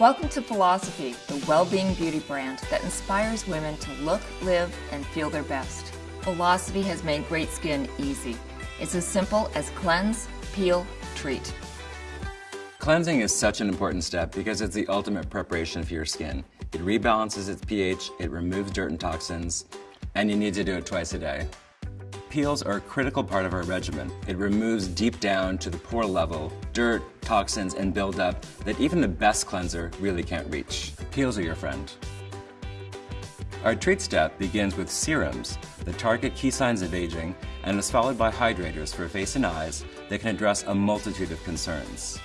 Welcome to Philosophy, the well-being beauty brand that inspires women to look, live, and feel their best. Philosophy has made great skin easy. It's as simple as cleanse, peel, treat. Cleansing is such an important step because it's the ultimate preparation for your skin. It rebalances its pH, it removes dirt and toxins, and you need to do it twice a day. Peels are a critical part of our regimen. It removes deep down to the pore level dirt, toxins, and buildup that even the best cleanser really can't reach. Peels are your friend. Our treat step begins with serums that target key signs of aging and is followed by hydrators for face and eyes that can address a multitude of concerns.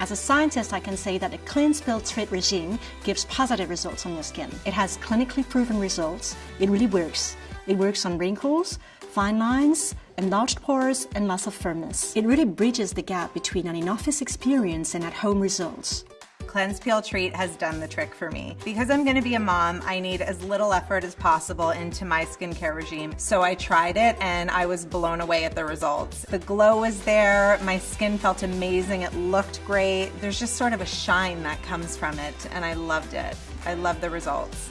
As a scientist, I can say that a cleanse peel treat regime gives positive results on your skin. It has clinically proven results. It really works. It works on wrinkles, fine lines, enlarged pores, and loss of firmness. It really bridges the gap between an in-office experience and at-home results. Cleanse Peel Treat has done the trick for me. Because I'm gonna be a mom, I need as little effort as possible into my skincare regime. So I tried it and I was blown away at the results. The glow was there, my skin felt amazing, it looked great. There's just sort of a shine that comes from it and I loved it. I love the results.